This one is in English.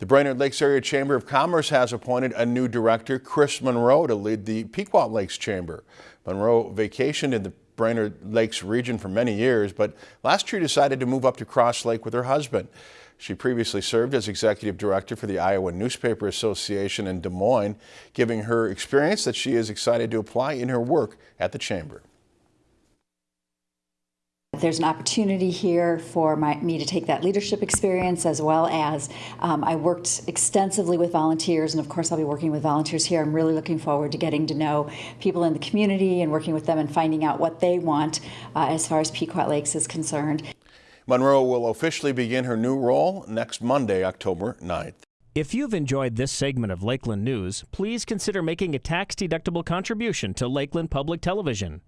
The Brainerd Lakes Area Chamber of Commerce has appointed a new director, Chris Monroe, to lead the Pequot Lakes Chamber. Monroe vacationed in the Brainerd Lakes region for many years, but last year decided to move up to Cross Lake with her husband. She previously served as executive director for the Iowa Newspaper Association in Des Moines, giving her experience that she is excited to apply in her work at the chamber. There's an opportunity here for my, me to take that leadership experience as well as um, I worked extensively with volunteers and of course I'll be working with volunteers here. I'm really looking forward to getting to know people in the community and working with them and finding out what they want uh, as far as Pequot Lakes is concerned. Monroe will officially begin her new role next Monday, October 9th. If you've enjoyed this segment of Lakeland News, please consider making a tax-deductible contribution to Lakeland Public Television.